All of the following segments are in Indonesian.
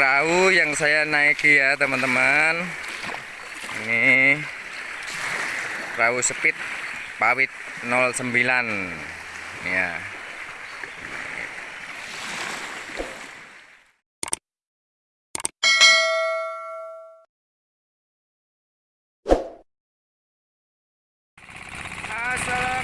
perahu yang saya naiki ya teman-teman. Ini perahu speed pawit 09 ya. Assalamualaikum.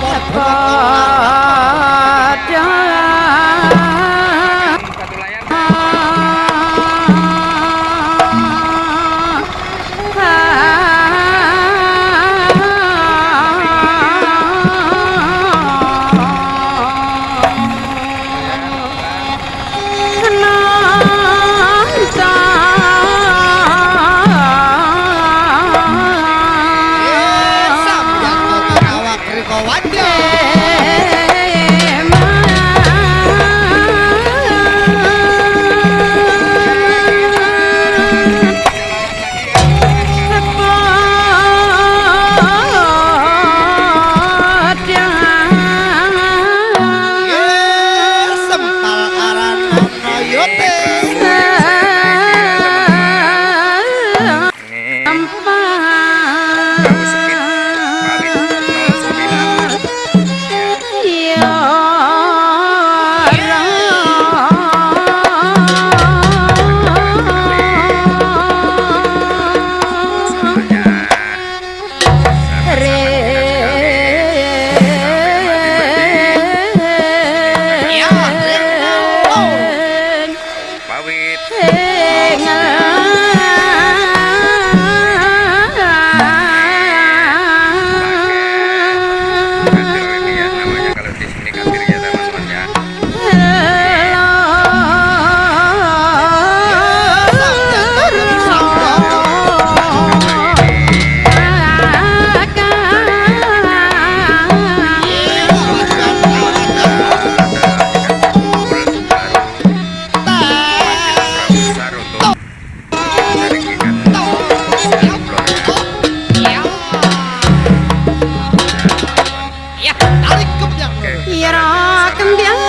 Phật Phật Yeah. 허리급양을 이라 끈경